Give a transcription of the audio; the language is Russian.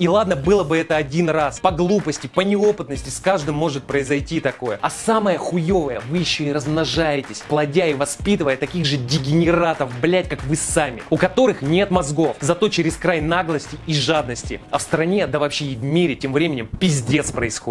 И ладно, было бы это один раз. По глупости, по неопытности с каждым может произойти такое. А самое хуевое, вы еще и размножаетесь, плодя и воспитывая таких же дегенератов, блять, как вы сами, у которых нет мозгов, зато через край наглости и жадности. А в стране, да вообще и в мире тем временем пиздец происходит.